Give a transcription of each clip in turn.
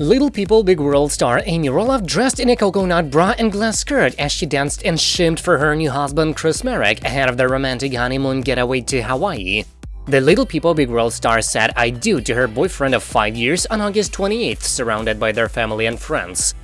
Little People Big World star Amy Roloff dressed in a coconut bra and glass skirt as she danced and shimmed for her new husband Chris Marek ahead of their romantic honeymoon getaway to Hawaii. The Little People Big World star said I do to her boyfriend of 5 years on August 28th, surrounded by their family and friends.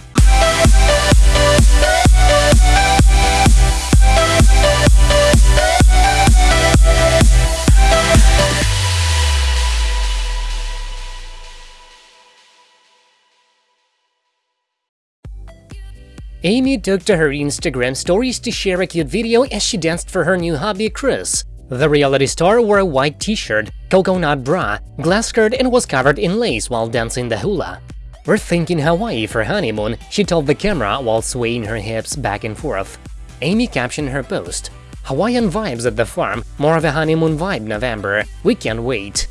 Amy took to her Instagram stories to share a cute video as she danced for her new hubby Chris. The reality star wore a white t-shirt, coconut bra, glass skirt and was covered in lace while dancing the hula. We're thinking Hawaii for honeymoon, she told the camera while swaying her hips back and forth. Amy captioned her post, Hawaiian vibes at the farm, more of a honeymoon vibe November, we can't wait.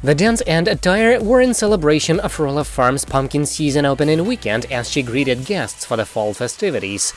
The dance and attire were in celebration of Roloff Farm's pumpkin season opening weekend as she greeted guests for the fall festivities.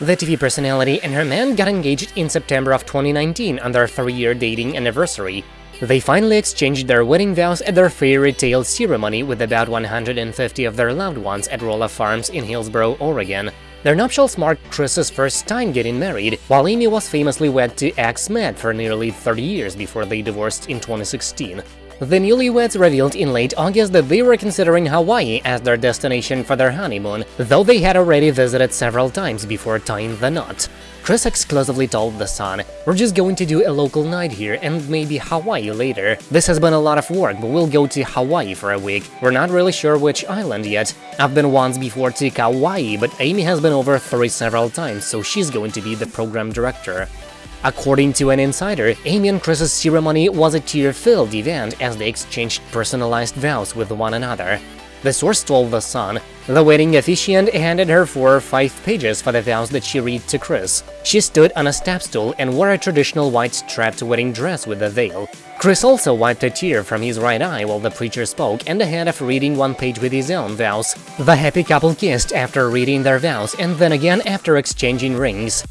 The TV personality and her man got engaged in September of 2019 on their three-year dating anniversary. They finally exchanged their wedding vows at their fairy tale ceremony with about 150 of their loved ones at Roloff Farms in Hillsboro, Oregon. Their nuptials marked Chris's first time getting married, while Amy was famously wed to ex Matt for nearly 30 years before they divorced in 2016. The newlyweds revealed in late August that they were considering Hawaii as their destination for their honeymoon, though they had already visited several times before tying the knot. Chris exclusively told The Sun, We're just going to do a local night here and maybe Hawaii later. This has been a lot of work, but we'll go to Hawaii for a week. We're not really sure which island yet. I've been once before to Kauai, but Amy has been over three several times, so she's going to be the program director. According to an insider, Amy and Chris's ceremony was a tear-filled event as they exchanged personalized vows with one another. The source told The Sun, the wedding officiant handed her four or five pages for the vows that she read to Chris. She stood on a step stool and wore a traditional white strapped wedding dress with a veil. Chris also wiped a tear from his right eye while the preacher spoke and ahead of reading one page with his own vows. The happy couple kissed after reading their vows and then again after exchanging rings.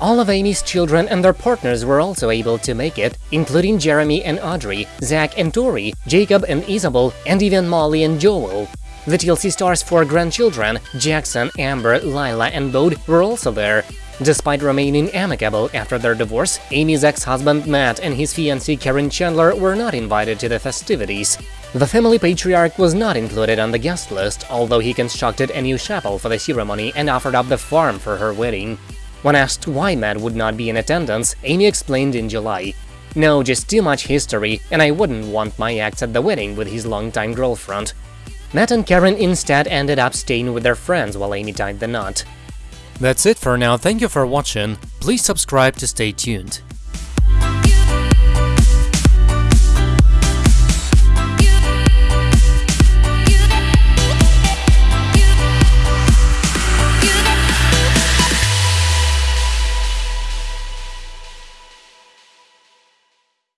All of Amy's children and their partners were also able to make it, including Jeremy and Audrey, Zach and Tori, Jacob and Isabel, and even Molly and Joel. The TLC star's four grandchildren, Jackson, Ember, Lilah and Bode, were also there. Despite remaining amicable after their divorce, Amy's ex-husband Matt and his fiancée Karen Chandler were not invited to the festivities. The family patriarch was not included on the guest list, although he constructed a new chapel for the ceremony and offered up the farm for her wedding. When asked why Matt would not be in attendance, Amy explained in July, No, just too much history, and I wouldn't want my ex at the wedding with his longtime girlfriend. Matt and Karen instead ended up staying with their friends while Amy tied the knot. That's it for now, thank you for watching, please subscribe to stay tuned.